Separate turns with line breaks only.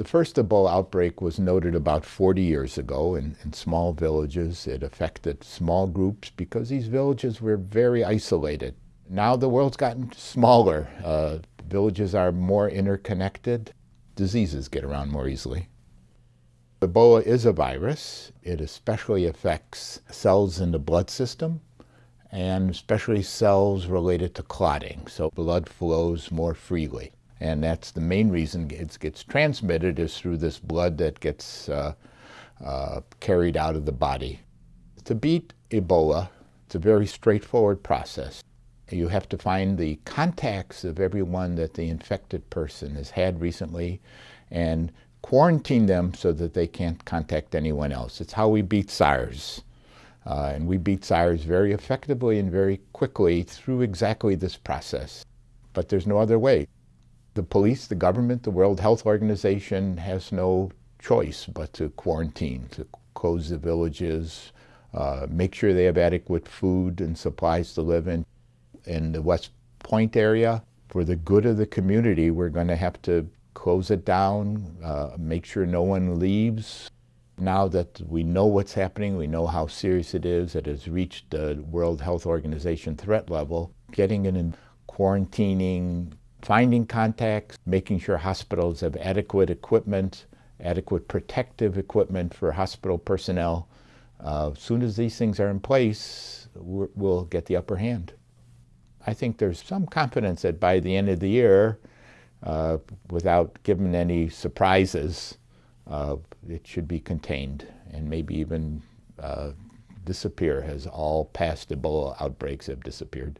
The first Ebola outbreak was noted about 40 years ago in, in, small villages. It affected small groups because these villages were very isolated. Now the world's gotten smaller. Uh, villages are more interconnected. Diseases get around more easily. Ebola is a virus. It especially affects cells in the blood system and especially cells related to clotting, so blood flows more freely. And that's the main reason it gets transmitted is through this blood that gets uh, uh, carried out of the body. To beat Ebola, it's a very straightforward process. You have to find the contacts of everyone that the infected person has had recently and quarantine them so that they can't contact anyone else. It's how we beat SARS. Uh, and we beat SARS very effectively and very quickly through exactly this process. But there's no other way the police, the government, the World Health Organization has no choice but to quarantine, to close the villages, uh, make sure they have adequate food and supplies to live in. In the West Point area, for the good of the community, we're going to have to close it down, uh, make sure no one leaves. Now that we know what's happening, we know how serious it is, it has reached the World Health Organization threat level, getting it and quarantining, finding contacts, making sure hospitals have adequate equipment, adequate protective equipment for hospital personnel. Uh, as soon as these things are in place, we'll get the upper hand. I think there's some confidence that by the end of the year, uh, without giving any surprises, uh, it should be contained and maybe even uh, disappear as all past Ebola outbreaks have disappeared.